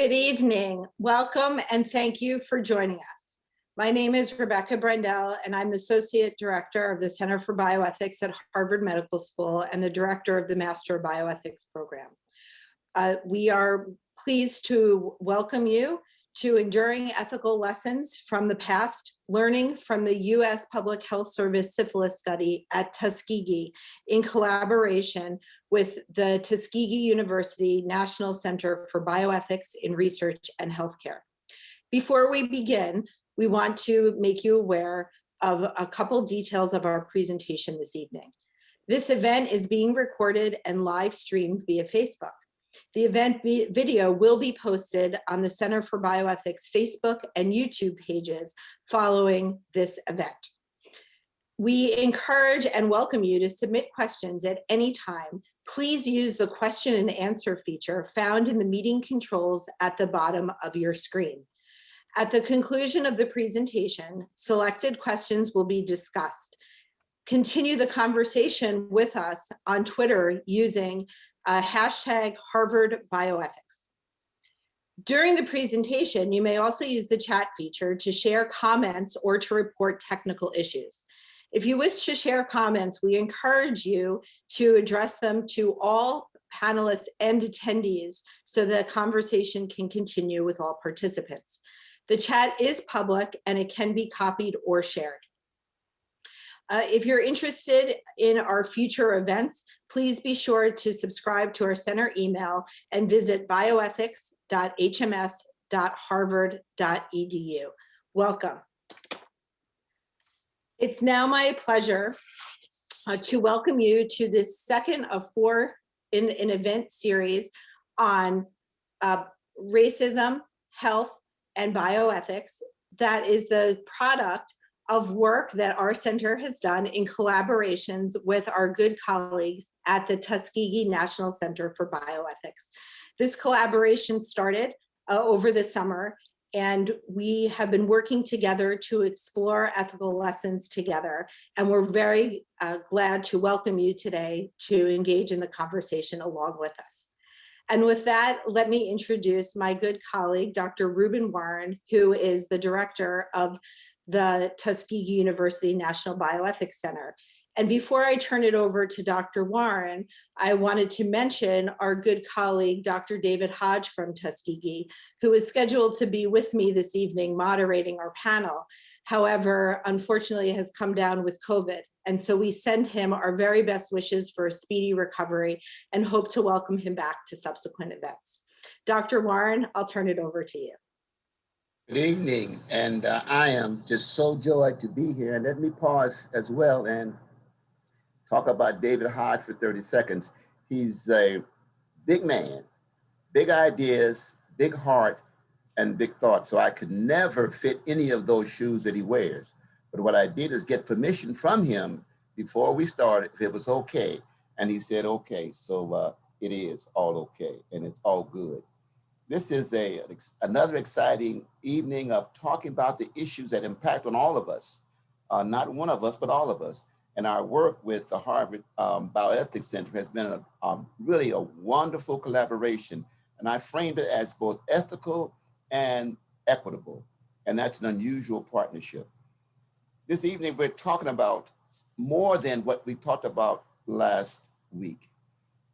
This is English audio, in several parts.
Good evening. Welcome and thank you for joining us. My name is Rebecca Brendel and I'm the Associate Director of the Center for Bioethics at Harvard Medical School and the Director of the Master of Bioethics Program. Uh, we are pleased to welcome you to Enduring Ethical Lessons from the Past, learning from the U.S. Public Health Service syphilis study at Tuskegee in collaboration with the Tuskegee University National Center for Bioethics in Research and Healthcare. Before we begin, we want to make you aware of a couple details of our presentation this evening. This event is being recorded and live streamed via Facebook. The event video will be posted on the Center for Bioethics Facebook and YouTube pages following this event. We encourage and welcome you to submit questions at any time. Please use the question and answer feature found in the meeting controls at the bottom of your screen. At the conclusion of the presentation, selected questions will be discussed. Continue the conversation with us on Twitter using uh, hashtag Harvard Bioethics. During the presentation, you may also use the chat feature to share comments or to report technical issues. If you wish to share comments, we encourage you to address them to all panelists and attendees so the conversation can continue with all participants. The chat is public and it can be copied or shared. Uh, if you're interested in our future events, please be sure to subscribe to our center email and visit bioethics.hms.harvard.edu. Welcome. It's now my pleasure uh, to welcome you to this second of four in an event series on uh, racism, health, and bioethics that is the product of work that our center has done in collaborations with our good colleagues at the Tuskegee National Center for Bioethics. This collaboration started uh, over the summer and we have been working together to explore ethical lessons together. And we're very uh, glad to welcome you today to engage in the conversation along with us. And with that, let me introduce my good colleague, Dr. Ruben Warren, who is the director of the Tuskegee University National Bioethics Center. And before I turn it over to Dr. Warren, I wanted to mention our good colleague, Dr. David Hodge from Tuskegee, who is scheduled to be with me this evening moderating our panel. However, unfortunately has come down with COVID. And so we send him our very best wishes for a speedy recovery and hope to welcome him back to subsequent events. Dr. Warren, I'll turn it over to you. Good evening, and uh, I am just so joyed to be here. And let me pause as well and talk about David Hodge for 30 seconds. He's a big man, big ideas, big heart, and big thoughts. So I could never fit any of those shoes that he wears. But what I did is get permission from him before we started, if it was okay. And he said, okay, so uh, it is all okay, and it's all good. This is a, another exciting evening of talking about the issues that impact on all of us, uh, not one of us, but all of us. And our work with the Harvard um, Bioethics Center has been a, um, really a wonderful collaboration. And I framed it as both ethical and equitable. And that's an unusual partnership. This evening, we're talking about more than what we talked about last week.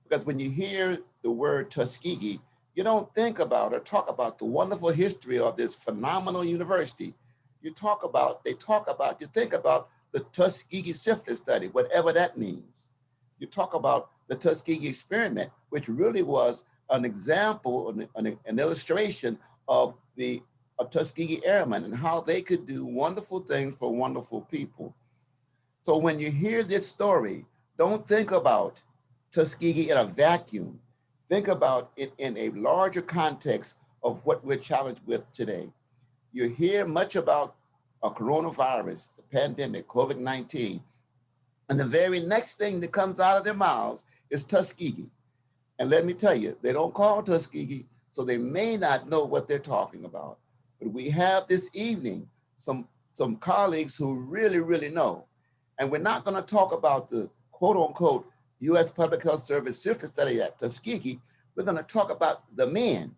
Because when you hear the word Tuskegee, you don't think about or talk about the wonderful history of this phenomenal university. You talk about, they talk about, you think about the Tuskegee syphilis study, whatever that means. You talk about the Tuskegee experiment, which really was an example, an, an, an illustration of the Tuskegee Airmen and how they could do wonderful things for wonderful people. So when you hear this story, don't think about Tuskegee in a vacuum. Think about it in a larger context of what we're challenged with today. You hear much about a coronavirus, the pandemic, COVID-19, and the very next thing that comes out of their mouths is Tuskegee. And let me tell you, they don't call Tuskegee, so they may not know what they're talking about. But we have this evening some, some colleagues who really, really know. And we're not gonna talk about the quote unquote U.S. Public Health Service syphilis study at Tuskegee, we're going to talk about the men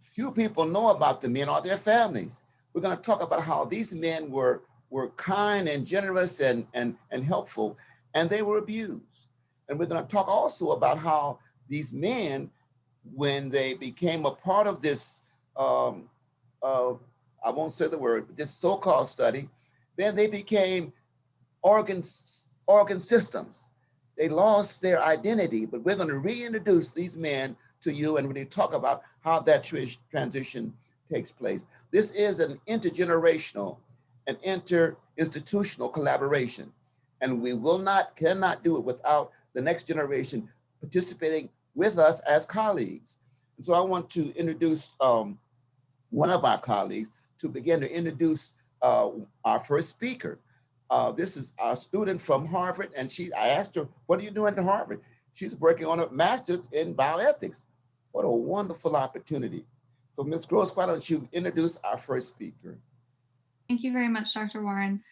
few people know about the men or their families. We're going to talk about how these men were, were kind and generous and, and, and helpful, and they were abused. And we're going to talk also about how these men, when they became a part of this, um, uh, I won't say the word, but this so-called study, then they became organs, organ systems. They lost their identity, but we're going to reintroduce these men to you and really talk about how that transition takes place. This is an intergenerational and inter-institutional collaboration, and we will not, cannot do it without the next generation participating with us as colleagues. And so I want to introduce um, one of our colleagues to begin to introduce uh, our first speaker. Uh, this is our student from Harvard, and she. I asked her, what are you doing at Harvard? She's working on a master's in bioethics. What a wonderful opportunity. So Ms. Gross, why don't you introduce our first speaker? Thank you very much, Dr. Warren.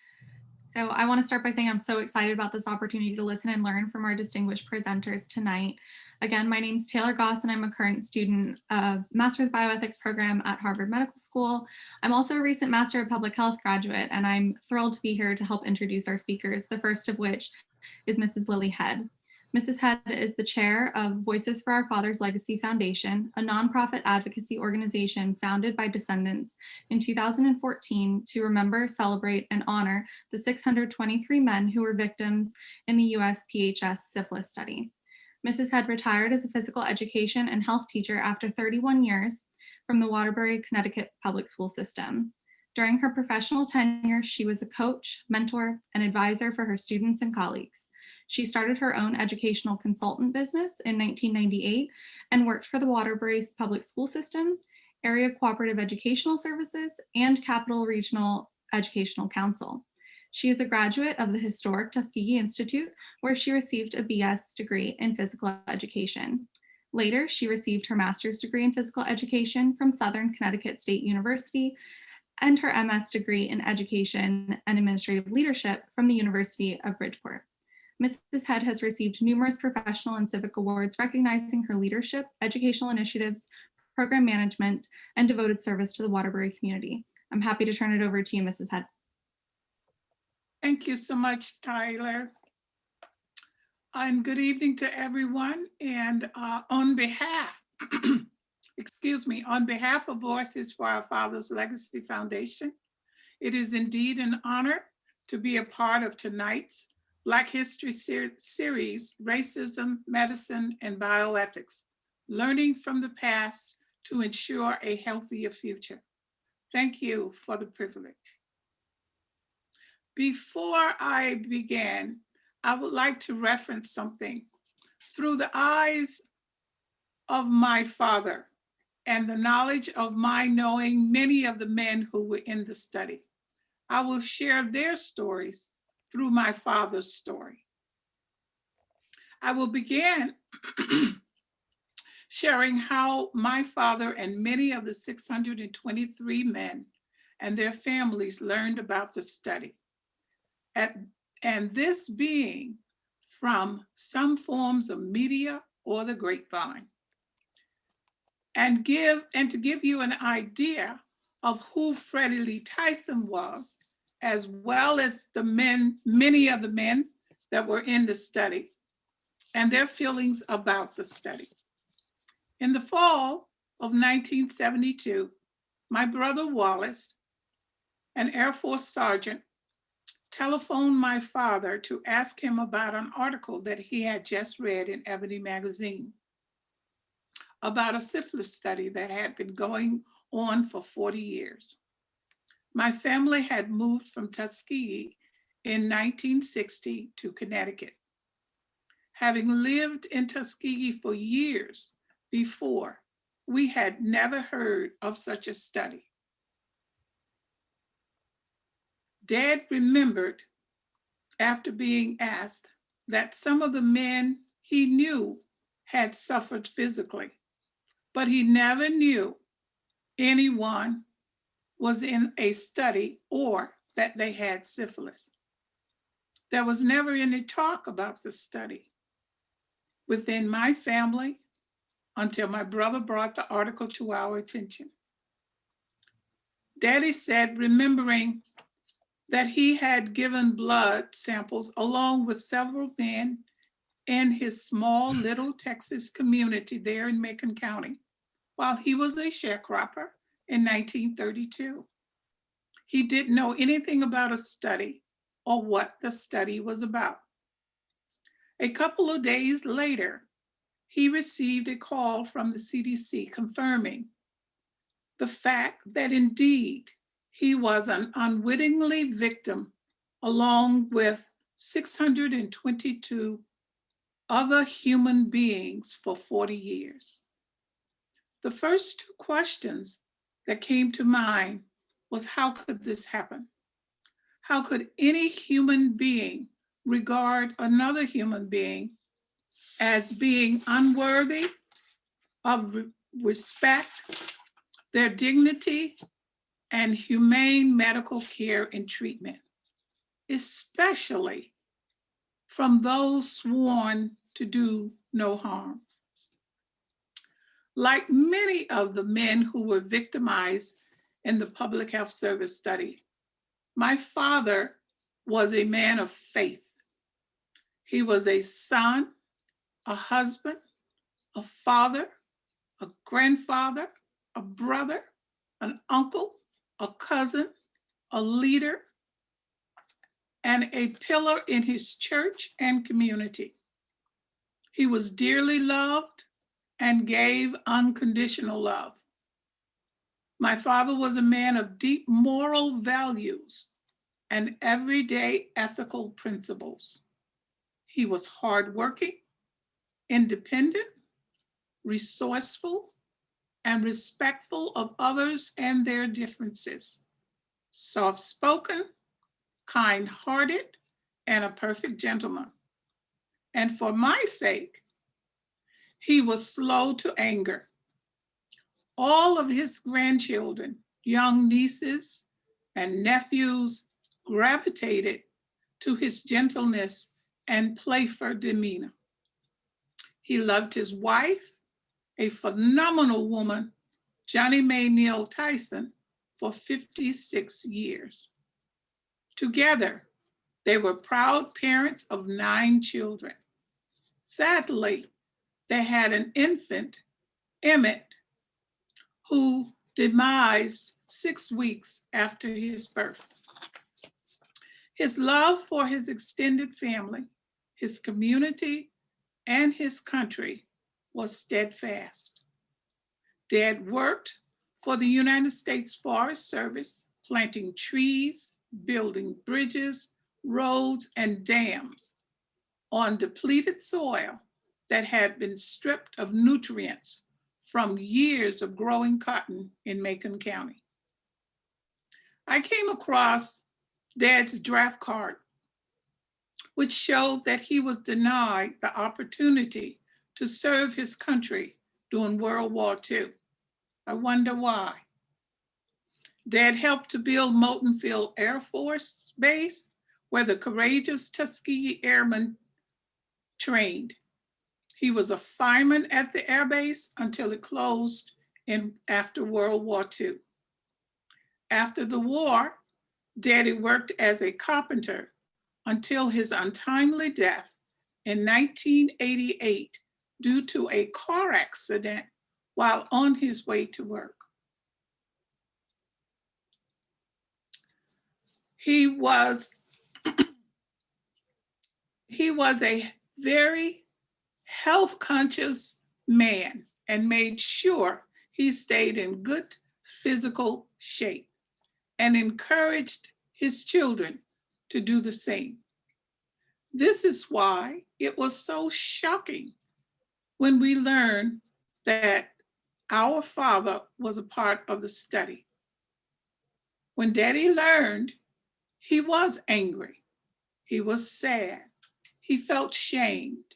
So I want to start by saying I'm so excited about this opportunity to listen and learn from our distinguished presenters tonight. Again, my name is Taylor Goss and I'm a current student of Master's Bioethics program at Harvard Medical School. I'm also a recent Master of Public Health graduate and I'm thrilled to be here to help introduce our speakers, the first of which is Mrs. Lily Head. Mrs. Head is the chair of Voices for Our Father's Legacy Foundation, a nonprofit advocacy organization founded by descendants in 2014 to remember, celebrate, and honor the 623 men who were victims in the US PHS syphilis study. Mrs. Head retired as a physical education and health teacher after 31 years from the Waterbury, Connecticut public school system. During her professional tenure, she was a coach, mentor, and advisor for her students and colleagues. She started her own educational consultant business in 1998 and worked for the Waterbury's public school system, Area Cooperative Educational Services, and Capital Regional Educational Council. She is a graduate of the historic Tuskegee Institute, where she received a BS degree in physical education. Later, she received her master's degree in physical education from Southern Connecticut State University and her MS degree in education and administrative leadership from the University of Bridgeport. Mrs. Head has received numerous professional and civic awards recognizing her leadership, educational initiatives, program management, and devoted service to the Waterbury community. I'm happy to turn it over to you, Mrs. Head. Thank you so much, Tyler. And good evening to everyone. And uh, on behalf, excuse me, on behalf of Voices for Our Father's Legacy Foundation, it is indeed an honor to be a part of tonight's Black History ser series, Racism, Medicine, and Bioethics, Learning from the Past to Ensure a Healthier Future. Thank you for the privilege. Before I begin, I would like to reference something. Through the eyes of my father and the knowledge of my knowing many of the men who were in the study, I will share their stories through my father's story. I will begin sharing how my father and many of the 623 men and their families learned about the study. At, and this being from some forms of media or the grapevine. And give and to give you an idea of who Freddie Lee Tyson was, as well as the men, many of the men that were in the study and their feelings about the study. In the fall of 1972, my brother Wallace, an Air Force sergeant, telephoned my father to ask him about an article that he had just read in Ebony magazine about a syphilis study that had been going on for 40 years. My family had moved from Tuskegee in 1960 to Connecticut. Having lived in Tuskegee for years before, we had never heard of such a study. Dad remembered after being asked that some of the men he knew had suffered physically, but he never knew anyone was in a study or that they had syphilis. There was never any talk about the study. Within my family, until my brother brought the article to our attention. Daddy said, remembering that he had given blood samples along with several men in his small little Texas community there in Macon County while he was a sharecropper in 1932. He didn't know anything about a study or what the study was about. A couple of days later, he received a call from the CDC confirming the fact that indeed he was an unwittingly victim along with 622 other human beings for 40 years. The first two questions that came to mind was how could this happen? How could any human being regard another human being as being unworthy of respect, their dignity, and humane medical care and treatment, especially from those sworn to do no harm. Like many of the men who were victimized in the public health service study, my father was a man of faith. He was a son, a husband, a father, a grandfather, a brother, an uncle, a cousin, a leader, and a pillar in his church and community. He was dearly loved and gave unconditional love. My father was a man of deep moral values and everyday ethical principles. He was hardworking, independent, resourceful, and respectful of others and their differences, soft-spoken, kind-hearted, and a perfect gentleman. And for my sake, he was slow to anger. All of his grandchildren, young nieces and nephews gravitated to his gentleness and playful demeanor. He loved his wife, a phenomenal woman, Johnny Mae Neal Tyson, for 56 years. Together, they were proud parents of nine children. Sadly, they had an infant, Emmett, who demised six weeks after his birth. His love for his extended family, his community, and his country was steadfast. Dad worked for the United States Forest Service, planting trees, building bridges, roads, and dams on depleted soil that had been stripped of nutrients from years of growing cotton in Macon County. I came across Dad's draft card, which showed that he was denied the opportunity to serve his country during World War II. I wonder why. Dad helped to build Moton Field Air Force Base, where the courageous Tuskegee Airmen trained. He was a fireman at the airbase until it closed in after World War II. After the war, Daddy worked as a carpenter until his untimely death in 1988 due to a car accident while on his way to work. He was he was a very health conscious man and made sure he stayed in good physical shape and encouraged his children to do the same. This is why it was so shocking when we learned that our father was a part of the study. When daddy learned, he was angry. He was sad. He felt shamed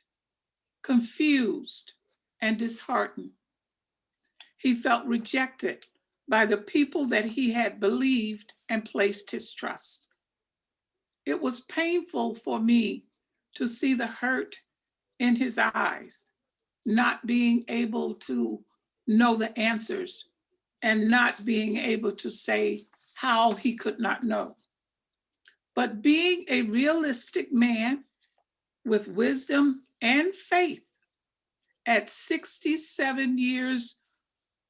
confused, and disheartened. He felt rejected by the people that he had believed and placed his trust. It was painful for me to see the hurt in his eyes not being able to know the answers and not being able to say how he could not know. But being a realistic man with wisdom and faith at 67 years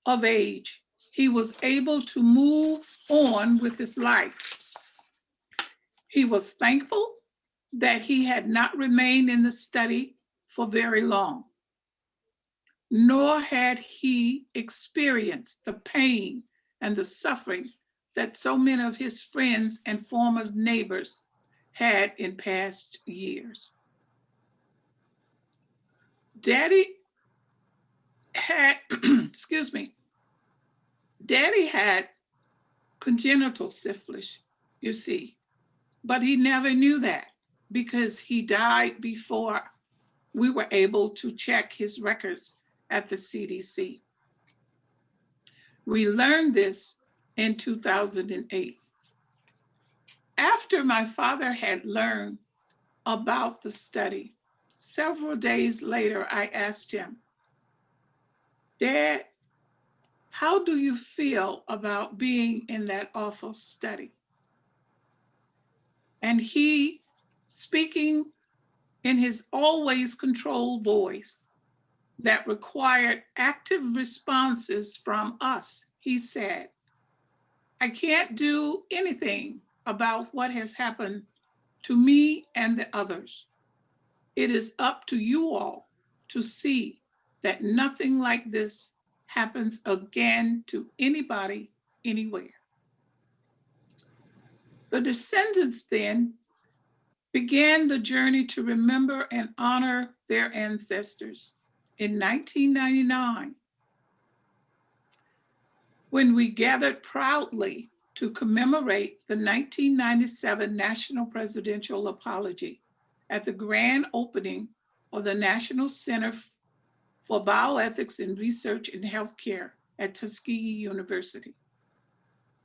of age, he was able to move on with his life. He was thankful that he had not remained in the study for very long, nor had he experienced the pain and the suffering that so many of his friends and former neighbors had in past years. Daddy had, excuse me, Daddy had congenital syphilis, you see, but he never knew that because he died before we were able to check his records at the CDC. We learned this in 2008. After my father had learned about the study, several days later, I asked him, Dad, how do you feel about being in that awful study? And he, speaking in his always controlled voice that required active responses from us, he said, I can't do anything about what has happened to me and the others. It is up to you all to see that nothing like this happens again to anybody, anywhere. The descendants then began the journey to remember and honor their ancestors. In 1999, when we gathered proudly to commemorate the 1997 National Presidential Apology at the grand opening of the National Center for Bioethics and Research in Healthcare at Tuskegee University.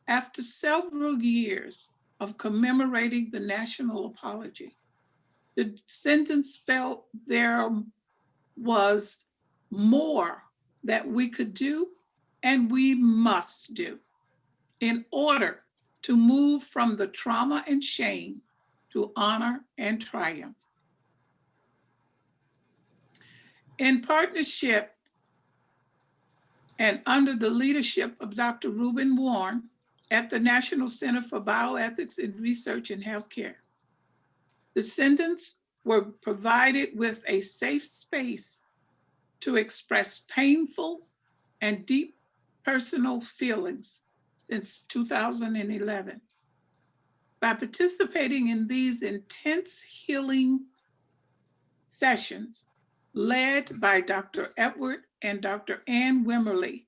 After several years of commemorating the national apology, the descendants felt there was more that we could do and we must do in order to move from the trauma and shame to honor and triumph. In partnership and under the leadership of Dr. Reuben Warren at the National Center for Bioethics and Research in Healthcare, descendants were provided with a safe space to express painful and deep personal feelings since 2011. By participating in these intense healing sessions led by Dr. Edward and Dr. Ann Wimberly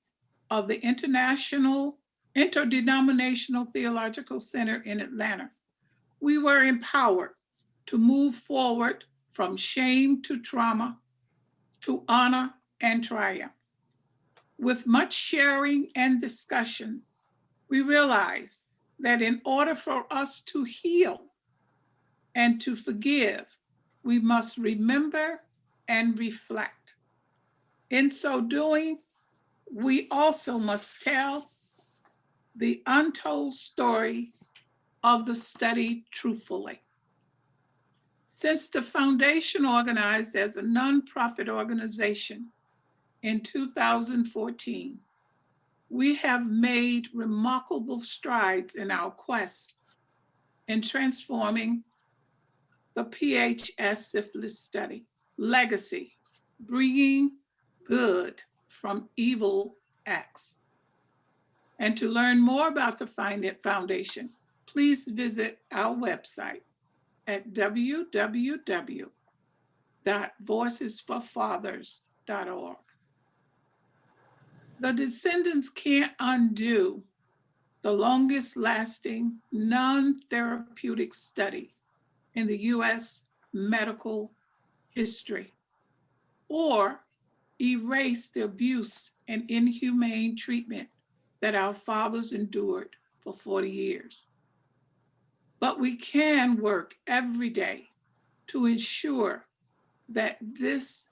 of the International Interdenominational Theological Center in Atlanta, we were empowered to move forward from shame to trauma, to honor and triumph. With much sharing and discussion, we realize that in order for us to heal and to forgive, we must remember and reflect. In so doing, we also must tell the untold story of the study truthfully. Since the foundation organized as a nonprofit organization in 2014, we have made remarkable strides in our quest in transforming the PHS syphilis study legacy, bringing good from evil acts. And to learn more about the Find It Foundation, please visit our website at www.voicesforfathers.org. The descendants can't undo the longest lasting non-therapeutic study in the US medical history or erase the abuse and inhumane treatment that our fathers endured for 40 years. But we can work every day to ensure that this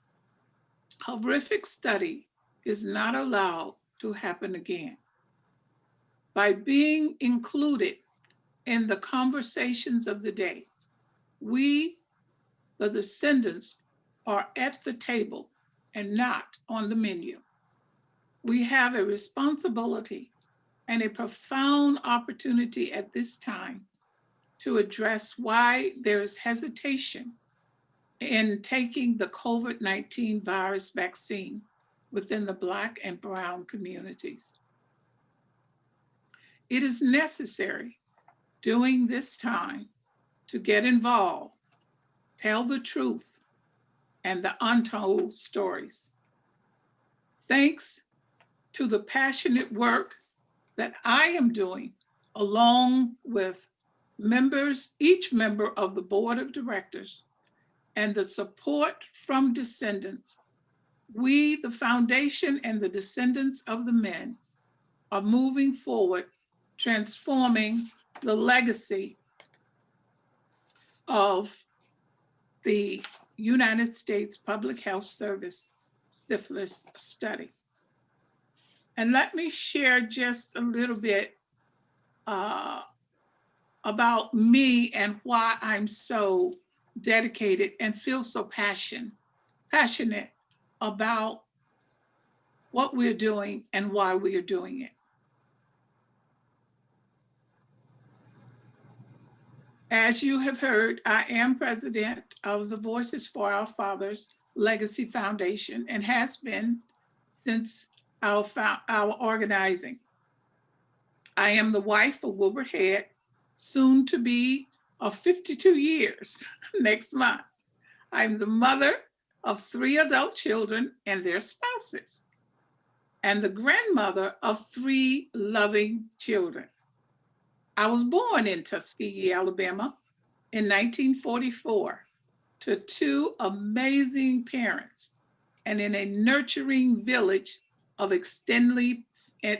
horrific study is not allowed to happen again. By being included in the conversations of the day, we, the descendants, are at the table and not on the menu. We have a responsibility and a profound opportunity at this time to address why there is hesitation in taking the COVID-19 virus vaccine within the Black and Brown communities. It is necessary during this time to get involved, tell the truth, and the untold stories. Thanks to the passionate work that I am doing along with members, each member of the board of directors, and the support from descendants, we, the foundation and the descendants of the men, are moving forward, transforming the legacy of the United States Public Health Service syphilis study. And let me share just a little bit uh, about me and why I'm so dedicated and feel so passion, passionate about what we're doing and why we are doing it. As you have heard, I am president of the Voices for Our Fathers Legacy Foundation and has been since our, our organizing. I am the wife of Wilbur Head, soon to be of 52 years next month. I'm the mother of three adult children and their spouses, and the grandmother of three loving children. I was born in Tuskegee, Alabama in 1944 to two amazing parents and in a nurturing village of extended,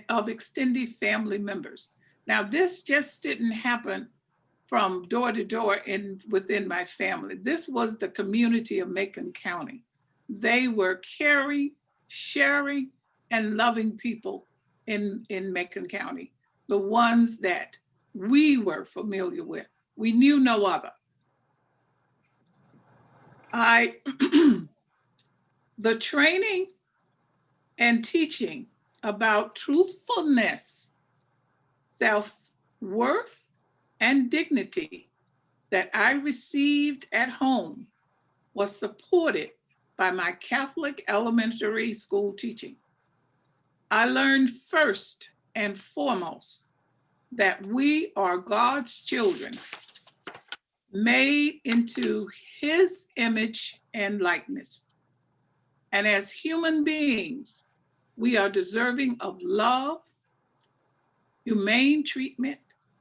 of extended family members. Now, this just didn't happen from door to door in within my family. This was the community of Macon County. They were caring, sharing, and loving people in, in Macon County, the ones that we were familiar with. We knew no other. I, the training and teaching about truthfulness, self-worth, and dignity that I received at home was supported by my Catholic elementary school teaching. I learned first and foremost that we are God's children made into his image and likeness. And as human beings, we are deserving of love, humane treatment,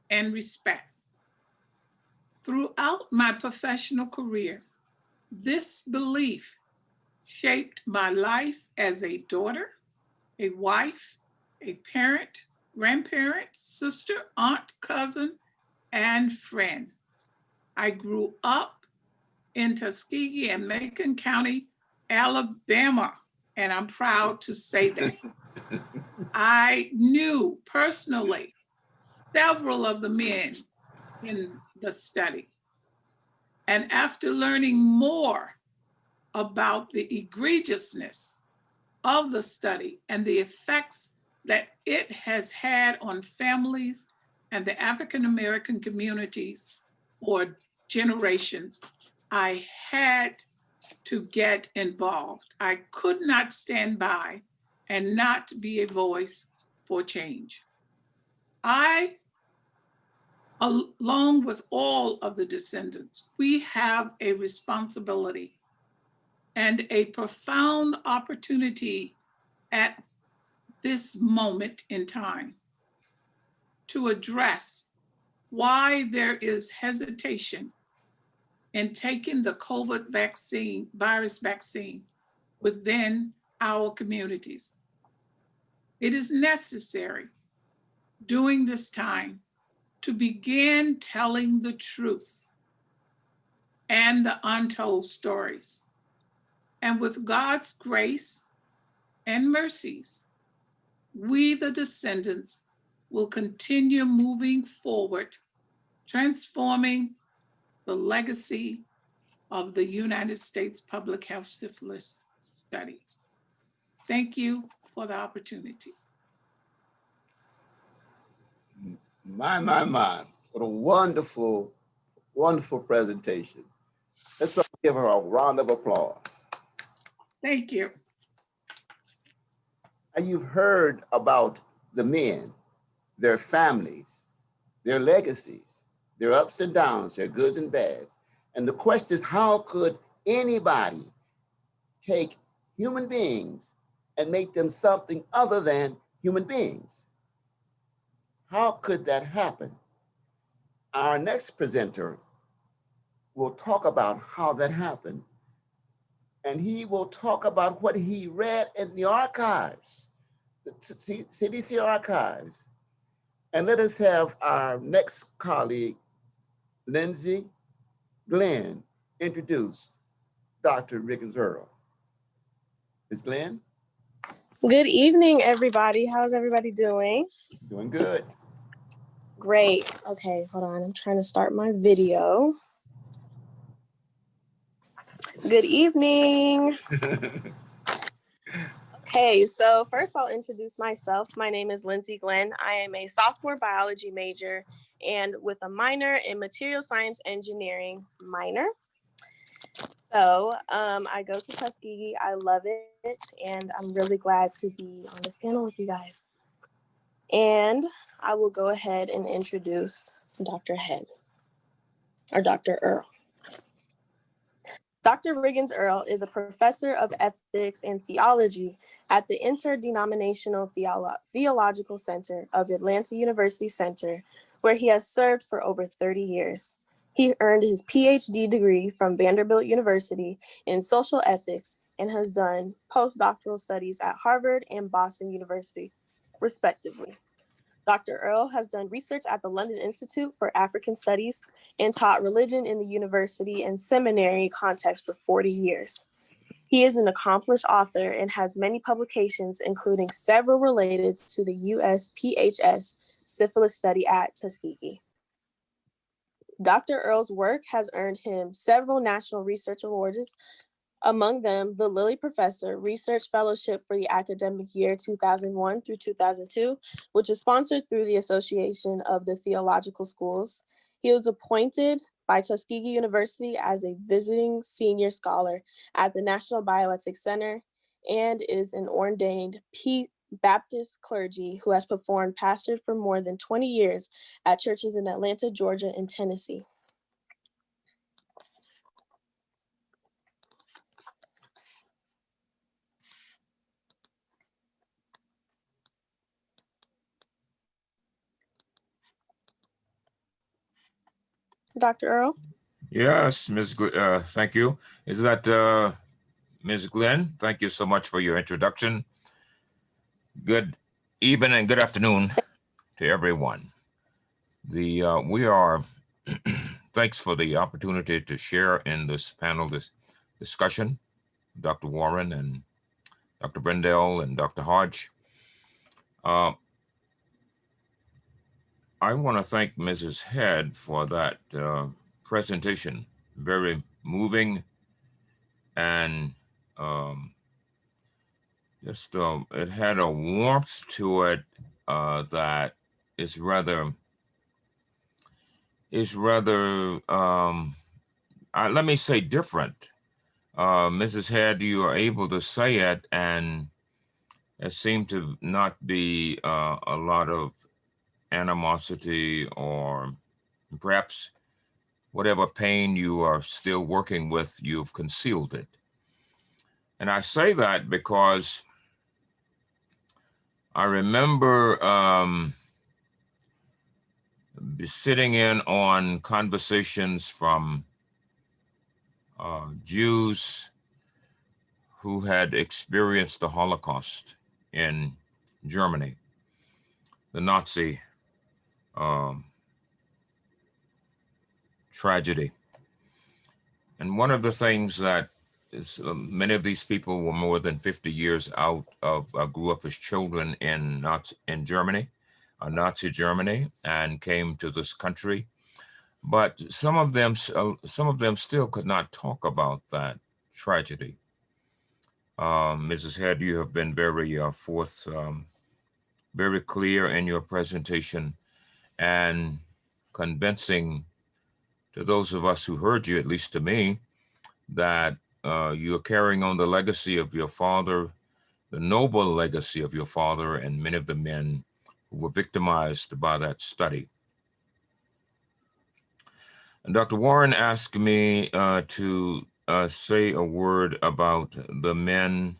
and respect. Throughout my professional career, this belief shaped my life as a daughter, a wife, a parent, grandparent, sister, aunt, cousin, and friend. I grew up in Tuskegee and Macon County, Alabama, and I'm proud to say that. I knew personally several of the men in the study. And after learning more about the egregiousness of the study and the effects that it has had on families and the African-American communities for generations, I had to get involved. I could not stand by and not be a voice for change. I along with all of the descendants, we have a responsibility and a profound opportunity at this moment in time to address why there is hesitation in taking the COVID vaccine, virus vaccine within our communities. It is necessary during this time to begin telling the truth and the untold stories. And with God's grace and mercies, we, the descendants, will continue moving forward, transforming the legacy of the United States Public Health Syphilis Study. Thank you for the opportunity. My, my, my, what a wonderful, wonderful presentation. Let's give her a round of applause. Thank you. And you've heard about the men, their families, their legacies, their ups and downs, their goods and bads. And the question is, how could anybody take human beings and make them something other than human beings? How could that happen? Our next presenter will talk about how that happened. And he will talk about what he read in the archives, the CDC archives. And let us have our next colleague, Lindsay Glenn, introduce Dr. Riggins Earl. Ms. Glenn, Good evening, everybody. How's everybody doing? doing good. Great. Okay, hold on. I'm trying to start my video. Good evening. Okay, so first I'll introduce myself. My name is Lindsay Glenn. I am a sophomore biology major and with a minor in material science engineering minor. So um, I go to Tuskegee. I love it, and I'm really glad to be on this panel with you guys. And I will go ahead and introduce Dr. Head or Dr. Earl. Dr. Riggins Earl is a professor of ethics and theology at the Interdenominational Theolo- Theological Center of Atlanta University Center, where he has served for over 30 years. He earned his PhD degree from Vanderbilt University in social ethics and has done postdoctoral studies at Harvard and Boston University, respectively. Dr. Earl has done research at the London Institute for African Studies and taught religion in the university and seminary context for 40 years. He is an accomplished author and has many publications, including several related to the USPHS syphilis study at Tuskegee. Dr. Earl's work has earned him several national research awards, among them the Lilly Professor Research Fellowship for the academic year 2001 through 2002, which is sponsored through the Association of the Theological Schools. He was appointed by Tuskegee University as a visiting senior scholar at the National Bioethics Center and is an ordained P Baptist clergy who has performed pastored for more than 20 years at churches in Atlanta, Georgia, and Tennessee. Dr. Earl? Yes, Ms. Gl- uh, thank you. Is that uh, Ms. Glenn? Thank you so much for your introduction. Good evening and good afternoon to everyone. The uh, we are thanks for the opportunity to share in this panel this discussion. Dr. Warren and Dr. Brendel and Dr. Hodge. I want to thank Mrs. Head for that uh, presentation. Very moving and um, just uh, it had a warmth to it uh, that is rather is rather um, uh, let me say different. Uh, Mrs. Head, you are able to say it, and it seemed to not be uh, a lot of animosity or perhaps whatever pain you are still working with, you've concealed it. And I say that because I remember um, sitting in on conversations from uh, Jews who had experienced the Holocaust in Germany, the Nazi um, tragedy. And one of the things that is, uh, many of these people were more than 50 years out of, uh, grew up as children in Nazi, in Germany, uh, Nazi Germany, and came to this country. But some of them, uh, some of them still could not talk about that tragedy. Um, Mrs. Head, you have been very uh, forth, um, very clear in your presentation and convincing to those of us who heard you, at least to me, that uh, you're carrying on the legacy of your father, the noble legacy of your father, and many of the men who were victimized by that study. And Dr. Warren asked me uh, to uh, say a word about the men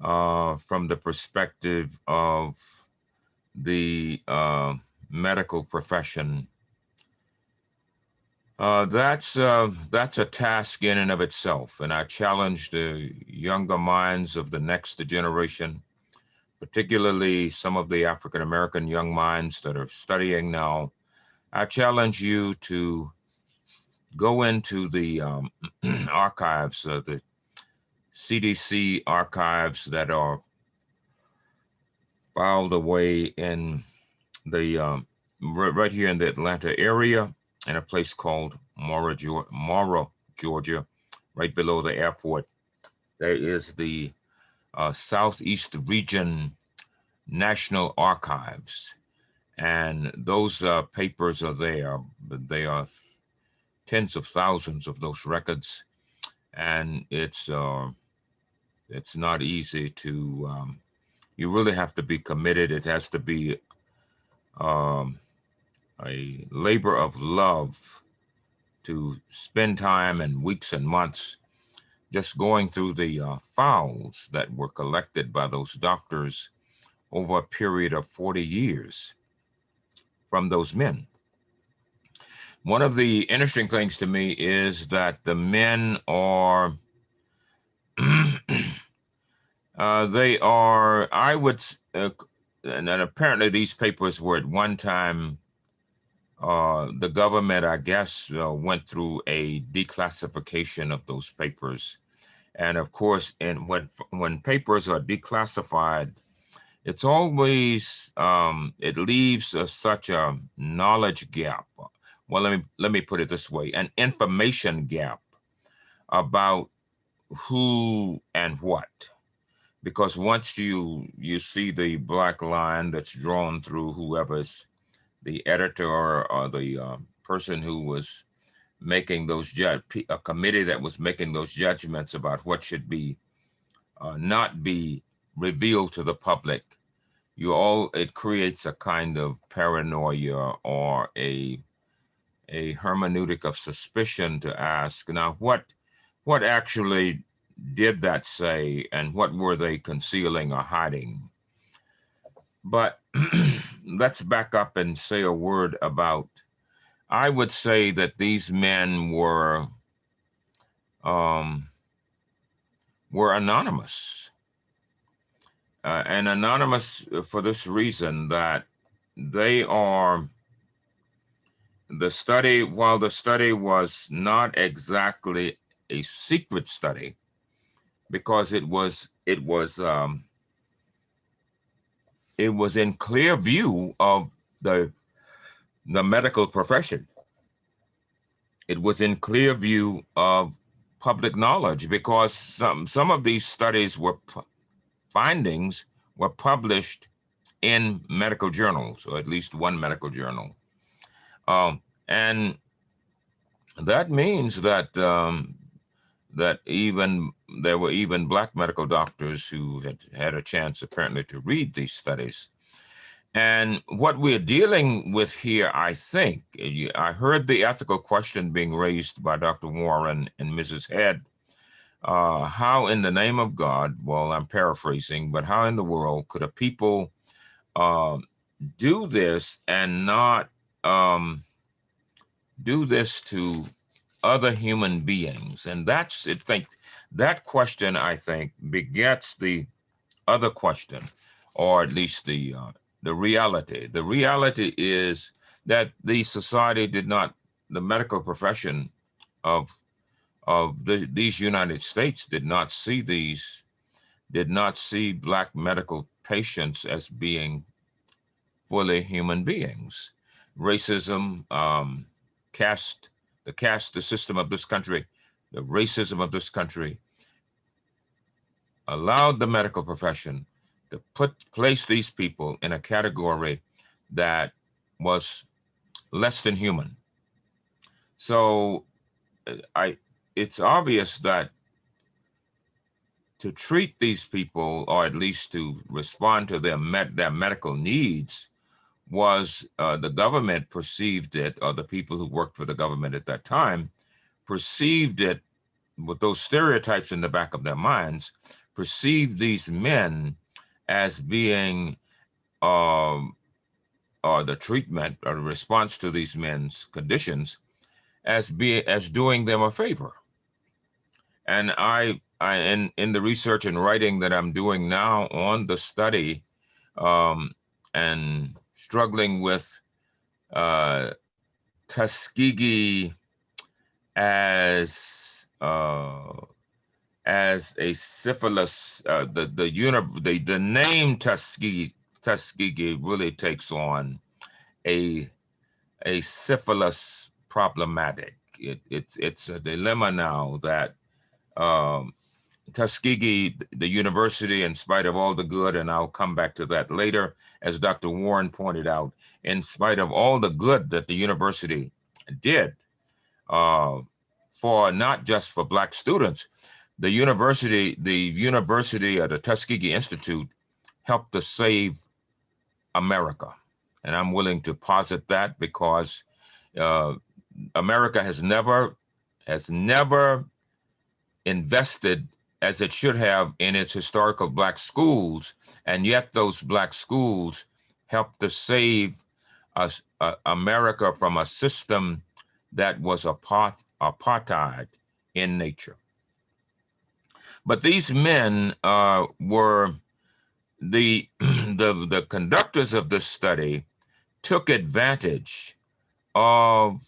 uh, from the perspective of the uh, medical profession. Uh, that's uh, that's a task in and of itself, and I challenge the younger minds of the next generation, particularly some of the African American young minds that are studying now. I challenge you to go into the um, archives, uh, the CDC archives that are filed away in the um, right, here in the Atlanta area in a place called Morrow, Geor- Morrow, Georgia, right below the airport. There is the uh, Southeast Region National Archives. And those uh, papers are there, they are tens of thousands of those records. And it's uh, it's not easy to um, you really have to be committed. It has to be um, a labor of love to spend time and weeks and months just going through the uh, files that were collected by those doctors over a period of 40 years from those men. One of the interesting things to me is that the men are Uh, they are, I would, uh, and then apparently these papers were at one time, uh, the government, I guess, uh, went through a declassification of those papers. And of course, and when, when papers are declassified, it's always, um, it leaves us such a knowledge gap. Well, let me, let me put it this way, an information gap about who and what because once you you see the black line that's drawn through whoever's the editor or, or the uh, person who was making those judge a committee that was making those judgments about what should be uh, not be revealed to the public you all it creates a kind of paranoia or a a hermeneutic of suspicion to ask now what what actually did that say and what were they concealing or hiding? But let's back up and say a word about, I would say that these men were um, were anonymous. Uh, and anonymous for this reason that they are the study, while the study was not exactly a secret study, because it was it was um, it was in clear view of the the medical profession. It was in clear view of public knowledge because some some of these studies were findings were published in medical journals or at least one medical journal, um, and that means that um, that even there were even black medical doctors who had had a chance apparently to read these studies. And what we're dealing with here, I think, I heard the ethical question being raised by Dr. Warren and Mrs. Head. Uh, how in the name of God, well, I'm paraphrasing, but how in the world could a people um, do this and not um, do this to other human beings? And that's, I think, that question, I think, begets the other question, or at least the uh, the reality. The reality is that the society did not, the medical profession of of the, these United States did not see these, did not see Black medical patients as being fully human beings. Racism, um, caste, the caste, the system of this country, the racism of this country allowed the medical profession to put place these people in a category that was less than human. So uh, I it's obvious that to treat these people or at least to respond to their their medical needs was uh, the government perceived it or the people who worked for the government at that time perceived it with those stereotypes in the back of their minds perceived these men as being um, or the treatment or the response to these men's conditions as be as doing them a favor. And I, I in in the research and writing that I'm doing now on the study, um, and struggling with uh, Tuskegee as uh, as a syphilis. Uh, the the the the name Tuskegee Tuskegee really takes on a a syphilis problematic. It, it's it's a dilemma now that um, Tuskegee, the university, in spite of all the good, and I'll come back to that later, as Dr. Warren pointed out, in spite of all the good that the university did uh, for not just for Black students, the university, the university of the Tuskegee Institute helped to save America. And I'm willing to posit that because uh, America has never has never invested as it should have in its historical black schools, and yet those black schools helped to save us, uh, America from a system that was apart, apartheid in nature. But these men uh, were the, the the conductors of this study took advantage of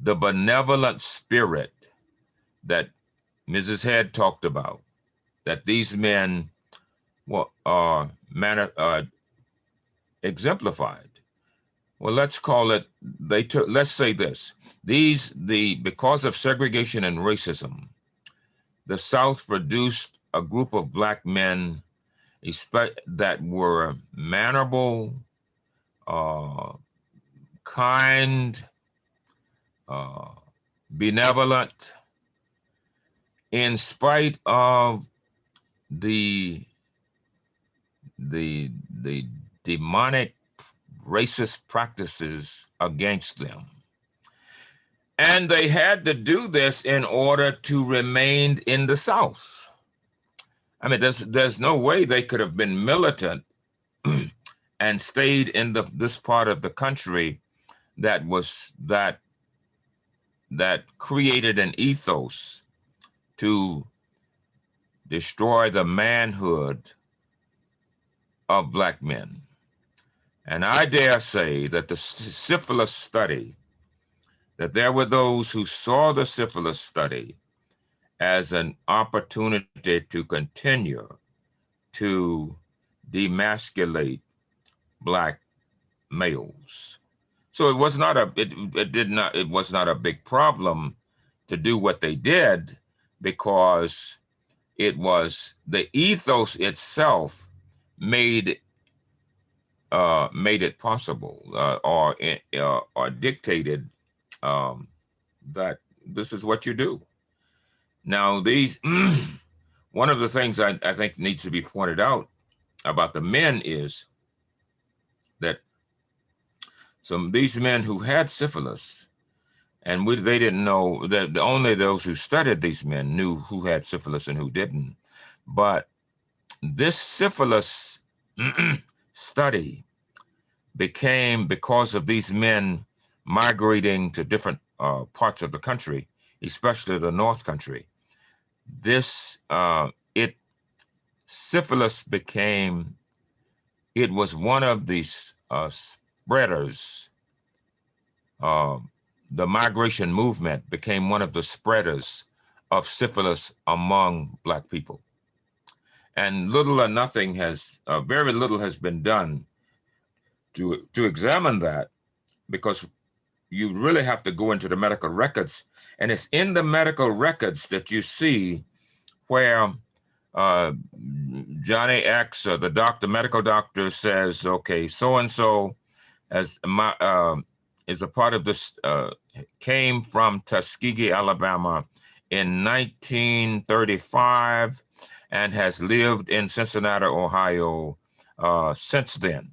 the benevolent spirit that Mrs. Head talked about, that these men were uh, man, uh, exemplified. Well, let's call it, they took, let's say this, these, the, because of segregation and racism, the South produced a group of black men that were mannerable, uh, kind, uh, benevolent, in spite of the the the demonic racist practices against them. And they had to do this in order to remain in the South. I mean, there's there's no way they could have been militant and stayed in the this part of the country that was that that created an ethos to destroy the manhood of black men. And I dare say that the syphilis study, that there were those who saw the syphilis study as an opportunity to continue to demasculate black males. So it was not a it, it did not it was not a big problem to do what they did because it was the ethos itself made uh, made it possible uh, or uh, or dictated um, that this is what you do. Now these one of the things I, I think needs to be pointed out about the men is that some these men who had syphilis, and we, they didn't know that only those who studied these men knew who had syphilis and who didn't. But this syphilis study became because of these men migrating to different uh, parts of the country, especially the North Country. This uh, it syphilis became it was one of these uh, spreaders. Uh, the migration movement became one of the spreaders of syphilis among Black people. And little or nothing has, uh, very little has been done to, to examine that because you really have to go into the medical records. And it's in the medical records that you see where uh, Johnny X, or the doctor, medical doctor says, okay, so-and-so as my, uh, is a part of this, uh, came from Tuskegee, Alabama in 1935 and has lived in Cincinnati, Ohio uh, since then.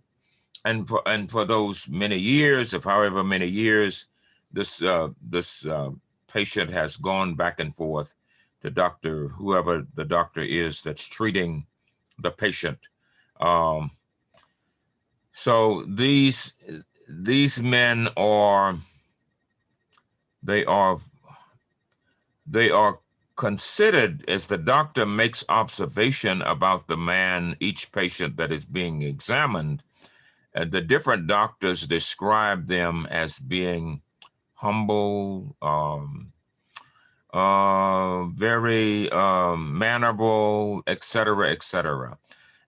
And for, and for those many years, of however many years, this uh, this uh, patient has gone back and forth to doctor, whoever the doctor is that's treating the patient. Um, so these these men are they are they are considered as the doctor makes observation about the man, each patient that is being examined, uh, the different doctors describe them as being humble, um, uh, very um, mannerable, etc., etc.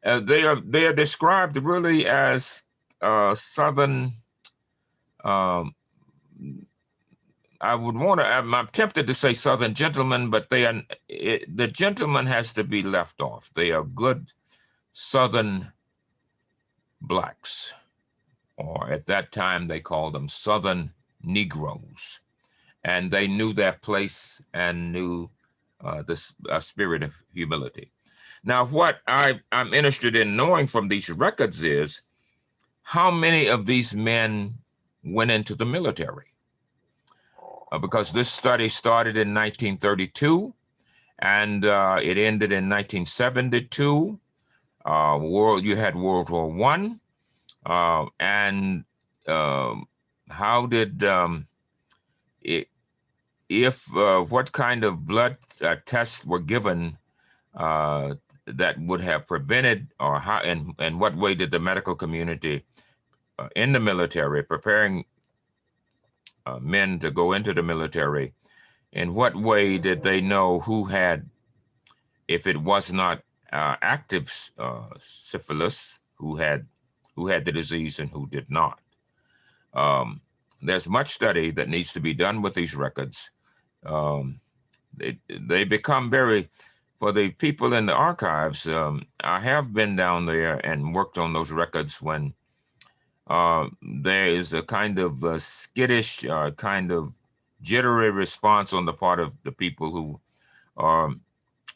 Uh, they are they are described really as uh, southern. Um, I would want to. I'm, I'm tempted to say southern gentlemen, but they are. It, the gentleman has to be left off. They are good southern blacks, or at that time they called them southern Negroes and they knew their place and knew uh, the uh, spirit of humility. Now, what I, I'm interested in knowing from these records is how many of these men went into the military? Uh, because this study started in 1932 and uh, it ended in 1972. Uh, world, you had World War One, uh, and um, how did um, it, if uh, what kind of blood uh, tests were given that would have prevented or how and and what way did the medical community uh, in the military preparing uh, men to go into the military. In what way did they know who had if it was not uh, active syphilis who had who had the disease and who did not? Um, there's much study that needs to be done with these records. Um, they, they become very, for the people in the archives, um, I have been down there and worked on those records when uh, there is a kind of a skittish, uh, kind of jittery response on the part of the people who are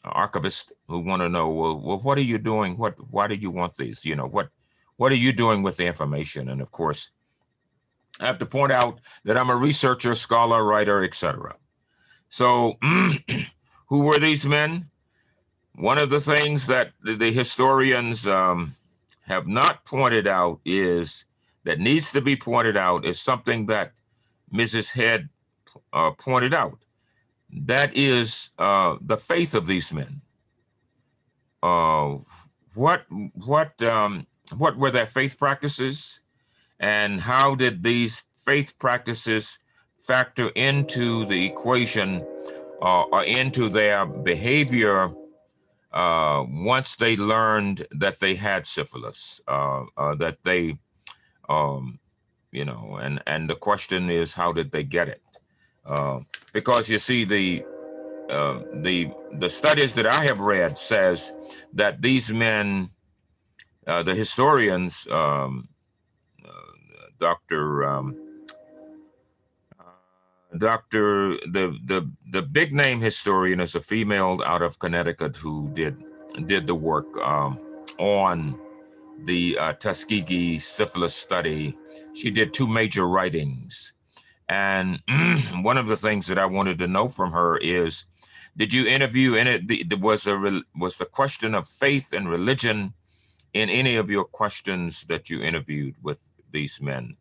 archivists who want to know, well, well, what are you doing? What, why do you want these? You know, what, what are you doing with the information? And of course, I have to point out that I'm a researcher, scholar, writer, etc. So who were these men? One of the things that the historians um, have not pointed out is that needs to be pointed out is something that Mrs. Head uh, pointed out. That is uh, the faith of these men. Uh, what what um, what were their faith practices, and how did these faith practices factor into the equation uh, or into their behavior uh, once they learned that they had syphilis, uh, that they, um, you know, and, and the question is, how did they get it? Uh, because you see, the, uh, the, the studies that I have read says that these men, uh, the historians, um, Dr. Um, Dr. the the the big name historian is a female out of Connecticut who did did the work um, on the uh, Tuskegee syphilis study. She did two major writings, and one of the things that I wanted to know from her is, did you interview? The, the, was a was the question of faith and religion in any of your questions that you interviewed with these men?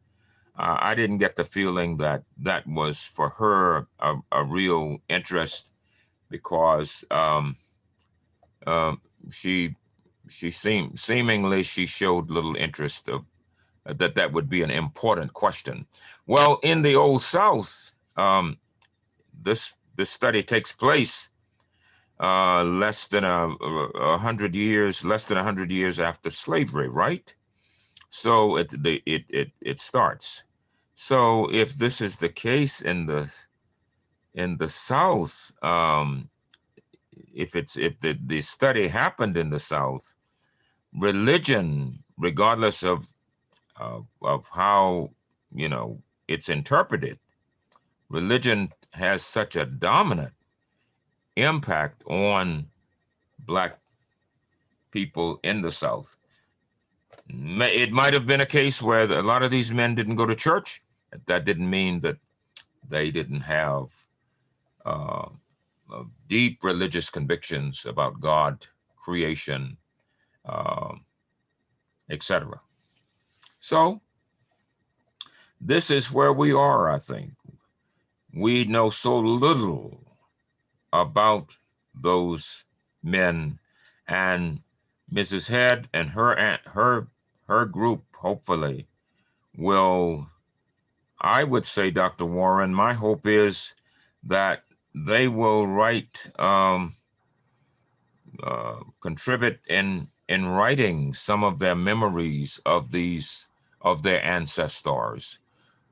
uh, I didn't get the feeling that that was for her a, a real interest because um, uh, she she seemed seemingly she showed little interest of uh, that that would be an important question. Well, in the old South, um, this this study takes place uh, less than a, a hundred years, less than a hundred years after slavery, right? So it, the, it, it, it starts. So if this is the case in the, in the South, um, if it's, if the, the study happened in the South, religion, regardless of, of, how, you know, it's interpreted, religion has such a dominant impact on black people in the South. It might have been a case where a lot of these men didn't go to church. That didn't mean that they didn't have uh, uh, deep religious convictions about God, creation, um, etc. So this is where we are, I think. We know so little about those men and Mrs. Head and her aunt, her her group hopefully will I would say Dr. Warren my hope is that they will write um, uh, contribute in in writing some of their memories of these of their ancestors.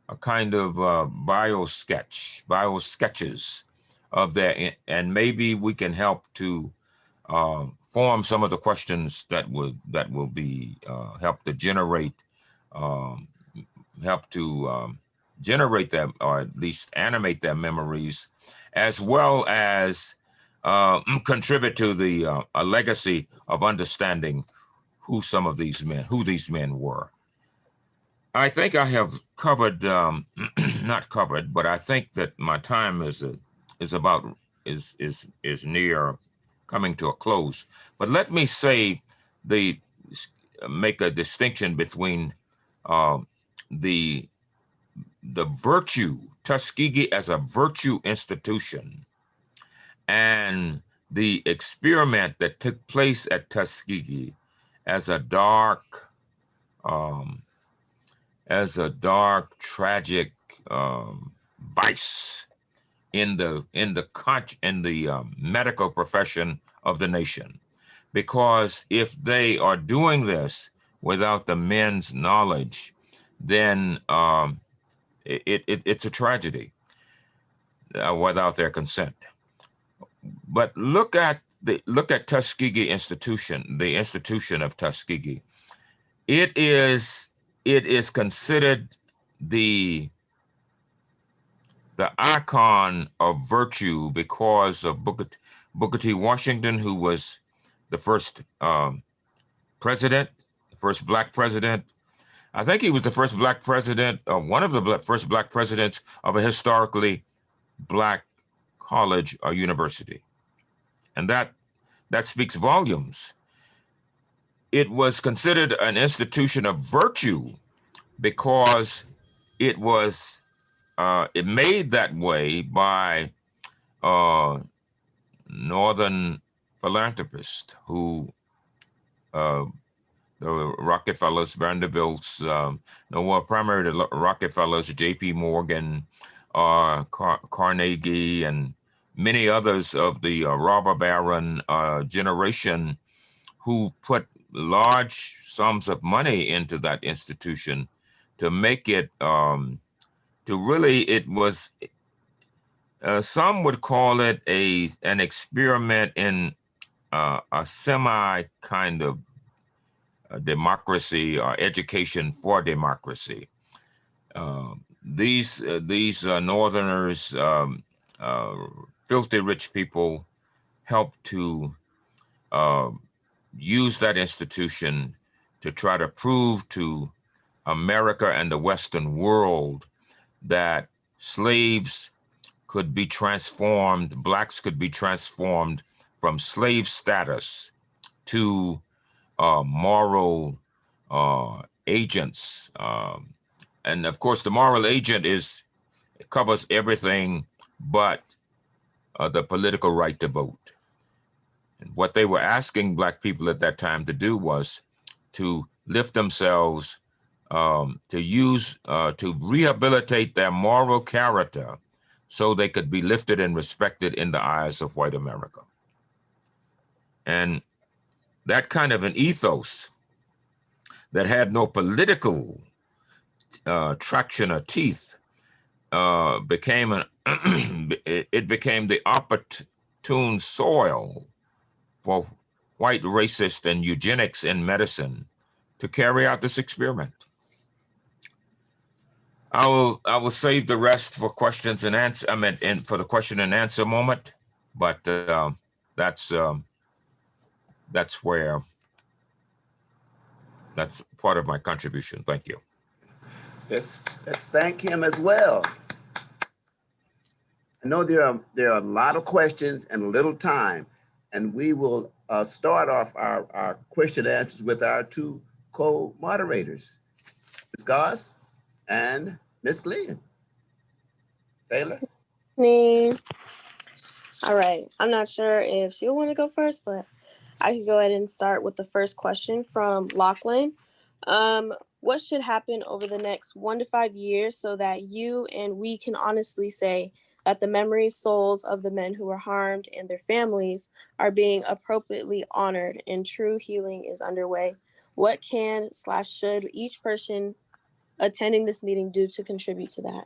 A kind of uh, bio sketch bio sketches of their and maybe we can help to uh, form some of the questions that would that will be uh, help to generate um, help to um, generate them or at least animate their memories as well as uh, contribute to the uh, a legacy of understanding who some of these men who these men were i think i have covered um, not covered but i think that my time is uh, is about is is is near coming to a close. But let me say the make a distinction between uh, the the virtue Tuskegee as a virtue institution. And the experiment that took place at Tuskegee as a dark um, as a dark tragic um, vice in the in the in the um, medical profession of the nation. Because if they are doing this without the men's knowledge then um, it, it it's a tragedy uh, without their consent but look at the look at Tuskegee institution the institution of Tuskegee it is it is considered the the icon of virtue because of Booker, Booker T. Washington, who was the first um, president, the first black president. I think he was the first black president, uh, one of the first black presidents of a historically black college or university, and that that speaks volumes. It was considered an institution of virtue because it was uh, it made that way by uh, northern philanthropists who uh, the Rockefellers, Vanderbilts, um, no, well, primarily the Rockefellers, J.P. Morgan, uh, Car- Carnegie, and many others of the uh, robber baron uh, generation who put large sums of money into that institution to make it um, to really it was uh, some would call it a an experiment in uh, a semi kind of democracy or education for democracy. Um, these uh, these uh, Northerners, um, uh, filthy rich people, helped to use that institution to try to prove to America and the Western world that slaves could be transformed, blacks could be transformed from slave status to uh, moral uh, agents. Um, and of course, the moral agent is covers everything but uh, the political right to vote. And what they were asking black people at that time to do was to lift themselves um, to use uh, to rehabilitate their moral character so they could be lifted and respected in the eyes of white America. And that kind of an ethos that had no political uh, traction or teeth uh, became an it became the opportune soil for white racist and eugenics in medicine to carry out this experiment. I will I will save the rest for questions and answer. I mean, and for the question and answer moment, but um, that's um, that's where that's part of my contribution. Thank you. Let's, let's thank him as well. I know there are, there are a lot of questions and little time, and we will uh, start off our, our question answers with our two co-moderators, Ms. Goss and Ms. Glenn. Taylor? Me. All right. I'm not sure if she'll want to go first, but I can go ahead and start with the first question from Lachlan. Um, what should happen over the next one to five years so that you and we can honestly say that the memories, souls of the men who were harmed and their families are being appropriately honored and true healing is underway? What can slash should each person attending this meeting do to contribute to that?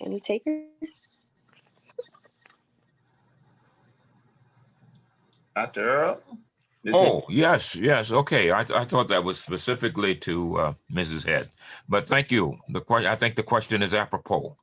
Any takers? Dr. Earl? Ms. Oh, yes, yes. Okay. I, th- I thought that was specifically to uh, Mrs. Head, but thank you. The I think the question is apropos.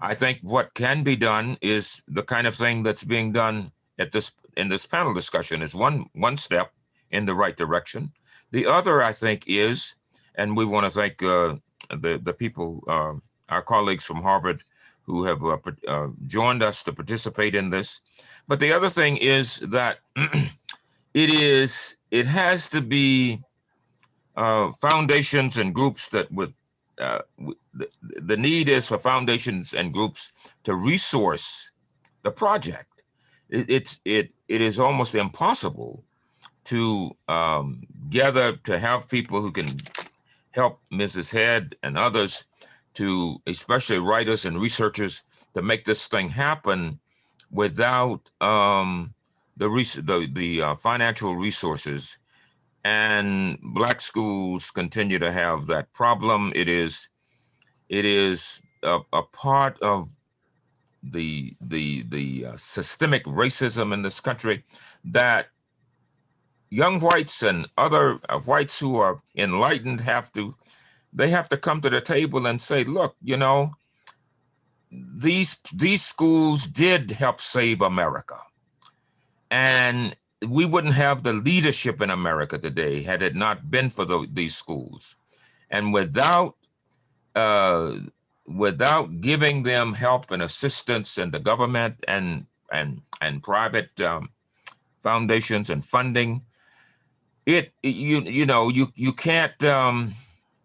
I think what can be done is the kind of thing that's being done at this in this panel discussion is one one step in the right direction. The other, I think, is, and we want to thank uh, the the people, uh, our colleagues from Harvard, who have uh, uh, joined us to participate in this. But the other thing is that it is it has to be uh, foundations and groups that would uh, the, the need is for foundations and groups to resource the project. It, it's it it is almost impossible to um, gather to have people who can help Mrs. Head and others to especially writers and researchers to make this thing happen without um, the the, the uh, financial resources. And black schools continue to have that problem. It is it is a, a part of the the the uh, systemic racism in this country that young whites and other uh, whites who are enlightened have to they have to come to the table and say look you know these these schools did help save america. And we wouldn't have the leadership in america today had it not been for the, these schools. And without uh, without giving them help and assistance and the government and and and private um, foundations and funding it you you know you you can't um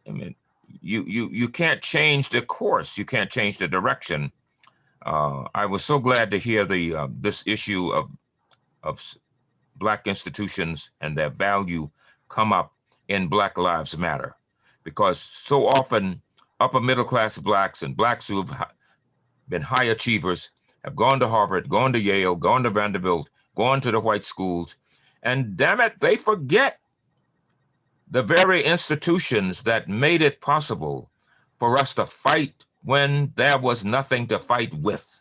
i mean you you you can't change the course. You can't change the direction. Uh i was so glad to hear the uh, this issue of of black institutions and their value come up in black lives matter. Because so often upper middle class blacks and blacks who have been high achievers have gone to harvard gone to yale gone to vanderbilt gone to the white schools and damn it they forget the very institutions that made it possible for us to fight when there was nothing to fight with.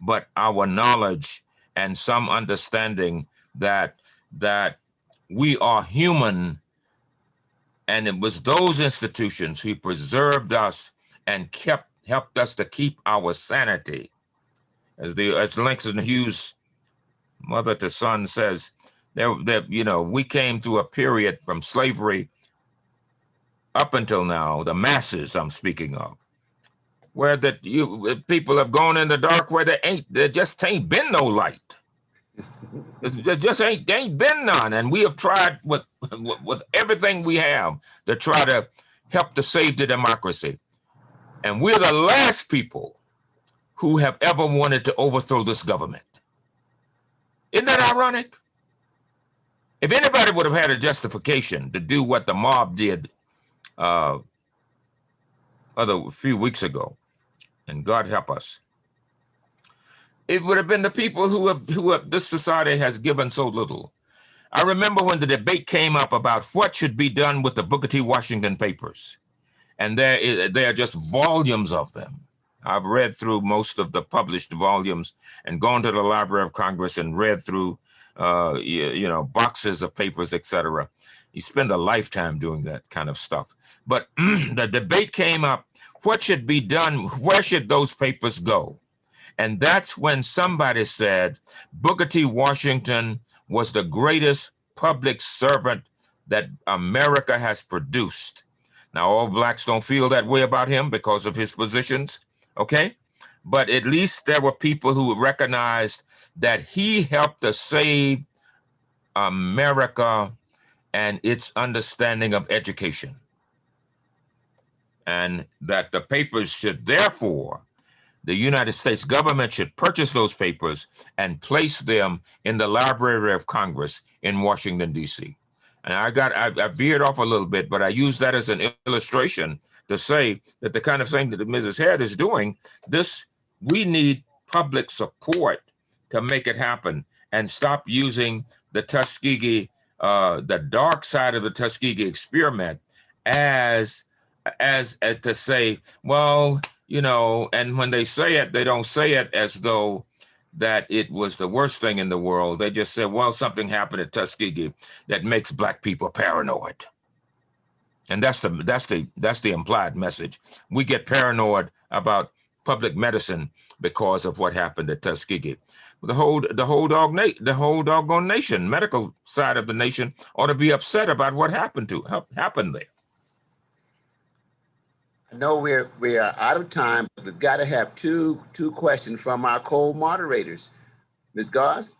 But our knowledge and some understanding that that we are human and it was those institutions who preserved us and kept helped us to keep our sanity. As the as langston hughes mother to son says there you know we came through a period from slavery up until now the masses i'm speaking of where that you uh, people have gone in the dark where there ain't there just ain't been no light. There just ain't there ain't been none. And we have tried with, with with everything we have to try to help to save the democracy. And we're the last people who have ever wanted to overthrow this government. Isn't that ironic if anybody would have had a justification to do what the mob did uh other a few weeks ago and god help us it would have been the people who have, who have, this society has given so little. I remember when the debate came up about what should be done with the Booker T. Washington papers. And there, is- there are just volumes of them. I've read through most of the published volumes and gone to the Library of Congress and read through, uh, you, you know, boxes of papers, etc. You spend a lifetime doing that kind of stuff. But the debate came up, what should be done? Where should those papers go? And that's when somebody said Booker T. Washington was the greatest public servant that America has produced. Now, all blacks don't feel that way about him because of his positions, okay? But at least there were people who recognized that he helped to save America and its understanding of education. And that the papers should therefore, the United States government should purchase those papers and place them in the Library of Congress in Washington, D.C. And I got, I, I veered off a little bit, but I use that as an illustration to say that the kind of thing that Mrs. Head is doing, this, we need public support to make it happen and stop using the Tuskegee, uh, the dark side of the Tuskegee experiment as, as, as to say, well, you know, and when they say it, they don't say it as though that it was the worst thing in the world. They just said, well, something happened at Tuskegee that makes black people paranoid. And that's the that's the that's the implied message. We get paranoid about public medicine because of what happened at Tuskegee. The whole the whole dog na- the whole doggone nation, medical side of the nation, ought to be upset about what happened to hap- happened there. I know we're, we are out of time, but we've got to have two, two questions from our co-moderators. Ms. Goss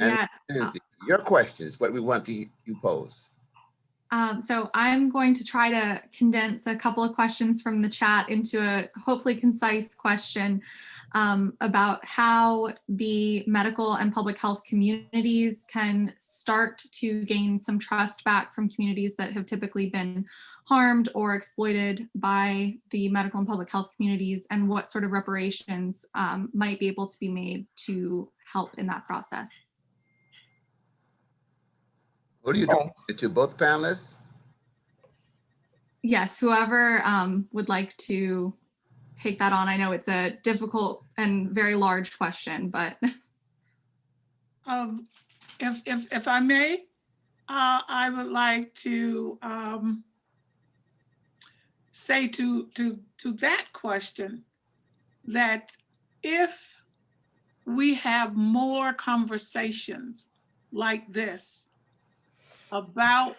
and Yeah. Lindsay, your questions, what we want to you pose. Um, so I'm going to try to condense a couple of questions from the chat into a hopefully concise question um, about how the medical and public health communities can start to gain some trust back from communities that have typically been harmed or exploited by the medical and public health communities and what sort of reparations um, might be able to be made to help in that process. What do you Oh. do to both panelists? Yes, whoever um, would like to take that on. I know it's a difficult and very large question, but Um, if, if, if I may, uh, I would like to, um, say to, to, to that question that if we have more conversations like this about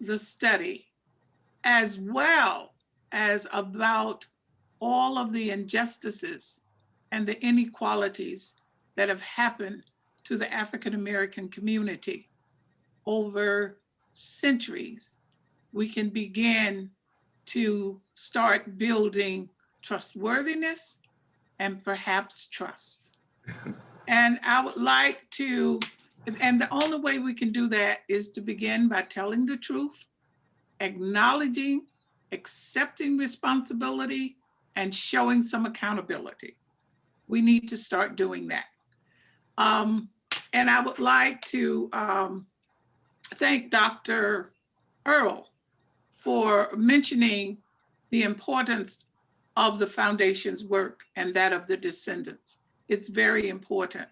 the study, as well as about all of the injustices and the inequalities that have happened to the African American community over centuries, we can begin to start building trustworthiness and perhaps trust. and I would like to, and the only way we can do that is to begin by telling the truth, acknowledging, accepting responsibility, and showing some accountability. We need to start doing that. Um, and I would like to um, thank Dr. Earl for mentioning the importance of the foundation's work and that of the descendants. It's very important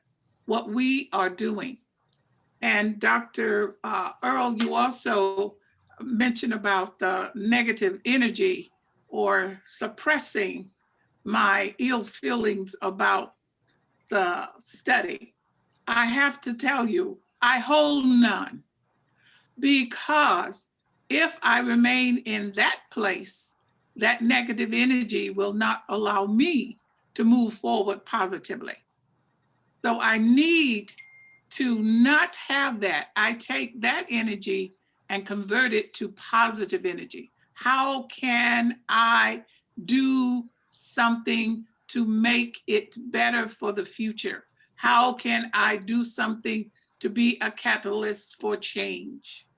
what we are doing. And Dr. uh, Earl, you also mentioned about the negative energy or suppressing my ill feelings about the study. I have to tell you, I hold none because if I remain in that place, that negative energy will not allow me to move forward positively. So I need to not have that. I take that energy and convert it to positive energy. How can I do something to make it better for the future? How can I do something to be a catalyst for change?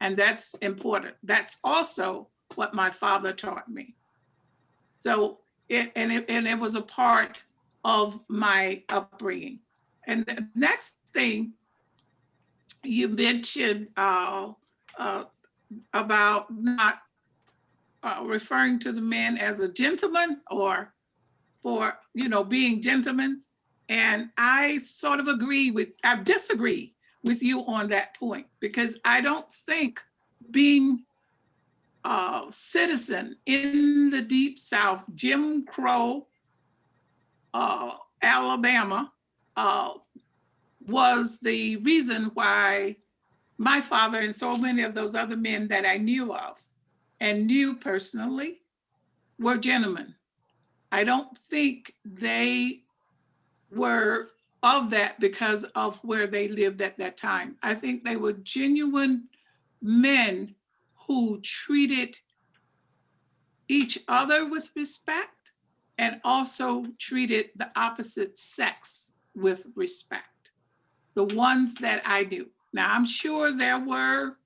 And that's important. That's also what my father taught me. So it and it and it was a part of my upbringing. And the next thing you mentioned uh, uh, about not uh, referring to the men as a gentleman or for, you know, being gentlemen. And I sort of agree with, I disagree with you on that point because I don't think being a citizen in the deep South, Jim Crow, uh, Alabama, uh, was the reason why my father and so many of those other men that I knew of and knew personally were gentlemen. I don't think they were of that because of where they lived at that time. I think they were genuine men who treated each other with respect and also treated the opposite sex with respect. The ones that I knew. Now, I'm sure there were,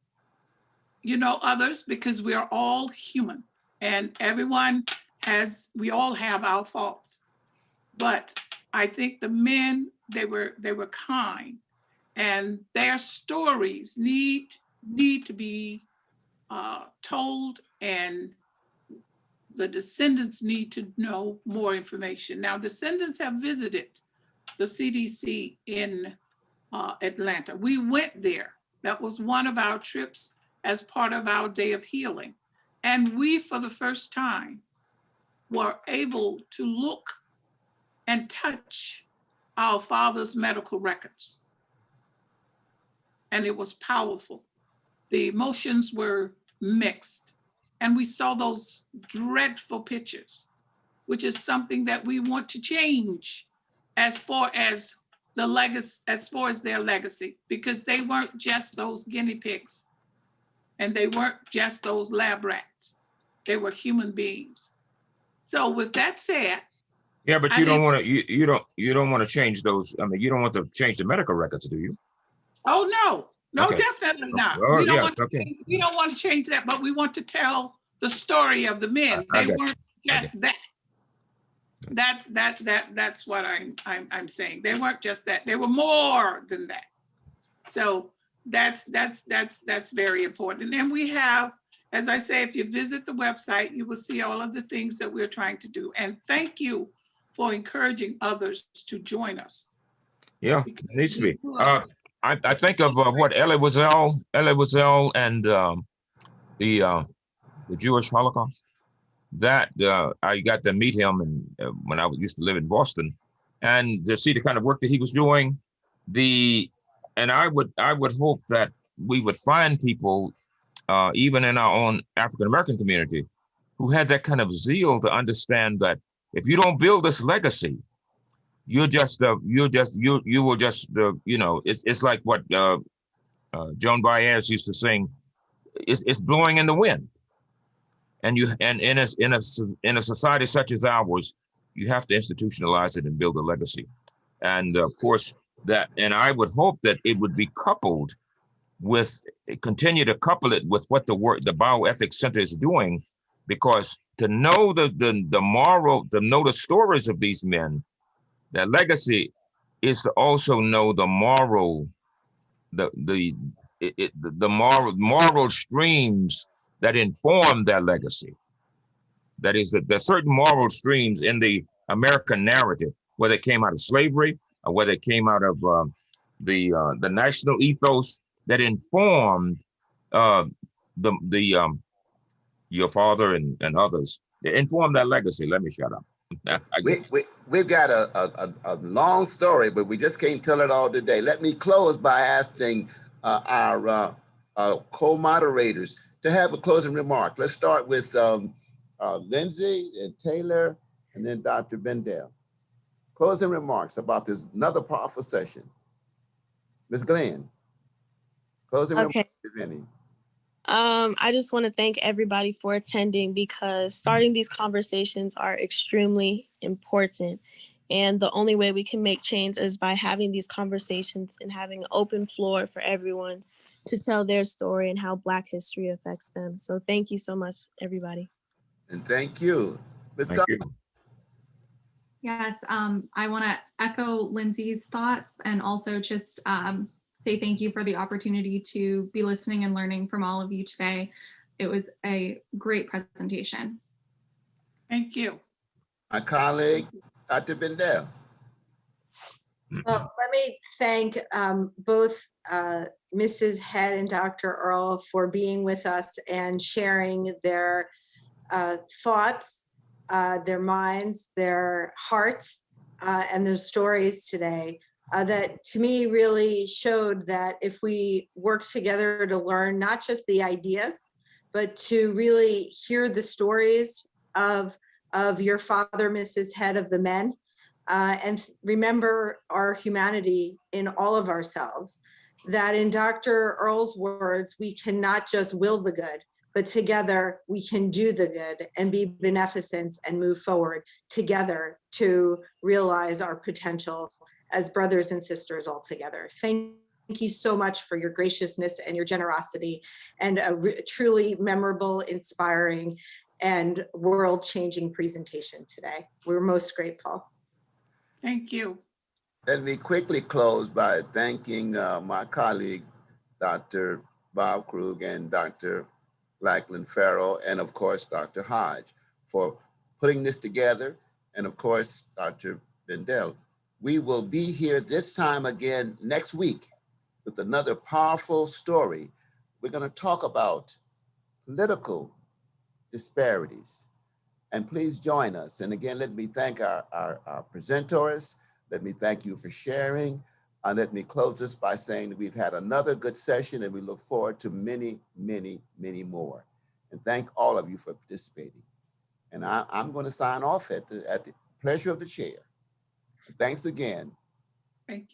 you know, others because we are all human and everyone has, we all have our faults. But I think the men, they were, they were kind and their stories need, need to be uh, told and the descendants need to know more information. Now, descendants have visited the CDC in uh, Atlanta. We went there. That was one of our trips as part of our day of healing. And we, for the first time, were able to look and touch our father's medical records. And it was powerful. The emotions were mixed. And we saw those dreadful pictures, which is something that we want to change as far as the legacy, as far as their legacy, because they weren't just those guinea pigs and they weren't just those lab rats. They were human beings. So with that said, Yeah, but I you don't want to, you, you don't, you don't want to change those. I mean, you don't want to change the medical records, do you? oh no, no, Okay. definitely oh, not. Oh, We don't yeah, want to okay. change- We don't want to change that, but we want to tell the story of the men. I They weren't I just that. That's, that, that, that's what I'm, I'm, I'm saying. They weren't just that. They were more than that. So that's, that's, that's, that's very important. And then we have, as I say, if you visit the website, you will see all of the things that we're trying to do. And thank you for encouraging others to join us. Yeah, because it needs to be. Uh, I, I think of uh, what Elie Wiesel, Elie Wiesel and um, the, uh, the Jewish Holocaust. That, uh, I got to meet him and uh, when I used to live in Boston and to see the kind of work that he was doing. The, and I would, I would hope that we would find people, uh, even in our own African-American community, who had that kind of zeal to understand that if you don't build this legacy, you're just uh, you're just you you will just uh, you know it's it's like what uh, uh, Joan Baez used to sing. It's it's blowing in the wind, and you and in a in a in a society such as ours, you have to institutionalize it and build a legacy, and of course that and I would hope that it would be coupled with continue to couple it with what the work the bioethics center is doing, because to know the the the moral to know the stories of these men that legacy is to also know the moral, the the it, it, the moral moral streams that inform their legacy. That is that there's certain moral streams in the American narrative, whether it came out of slavery whether it came out of um, the uh, the national ethos that informed uh, the the um, your father and, and others. It informed that legacy. Let me shut up. We, we, we've got a, a, a, a long story, but we just can't tell it all today. Let me close by asking uh, our uh, uh, co-moderators to have a closing remark. Let's start with um, uh, Lindsay and Taylor, and then Dr. Bendel. Closing remarks about this another powerful session. Ms. Glenn. Closing remarks, Okay. if any. Um, I just want to thank everybody for attending because starting these conversations are extremely important. And the only way we can make change is by having these conversations and having an open floor for everyone to tell their story and how Black history affects them. So thank you so much, everybody. And thank you. Ms. Thank you. Yes, um, I want to echo Lindsay's thoughts and also just um, say thank you for the opportunity to be listening and learning from all of you today. It was a great presentation. Thank you. My colleague, Dr. Bendel. Well, let me thank um, both uh, Mrs. Head and Dr. Earl for being with us and sharing their uh, thoughts, uh, their minds, their hearts, uh, and their stories today. uh, That to me really showed that if we work together to learn not just the ideas, but to really hear the stories of, of your father, Mrs. Head, of the men, uh, and remember our humanity in all of ourselves. That in Dr. Earl's words, we cannot just will the good, but together we can do the good and be beneficent and move forward together to realize our potential as brothers and sisters all together. Thank you so much for your graciousness and your generosity and a truly memorable, inspiring, and world-changing presentation today. We're most grateful. Thank you. Let me quickly close by thanking uh, my colleague, Dr. Bob Truog and Dr. Lachlan Forrow, and of course, Dr. Hodge for putting this together. And of course, Dr. Bendel. We will be here this time again next week with another powerful story. We're going to talk about political disparities. And please join us. And again, let me thank our, our, our presenters. Let me thank you for sharing. And let me close this by saying that we've had another good session and we look forward to many, many, many more. And thank all of you for participating. And I, I'm going to sign off at the, at the pleasure of the chair. Thanks again. Thank you.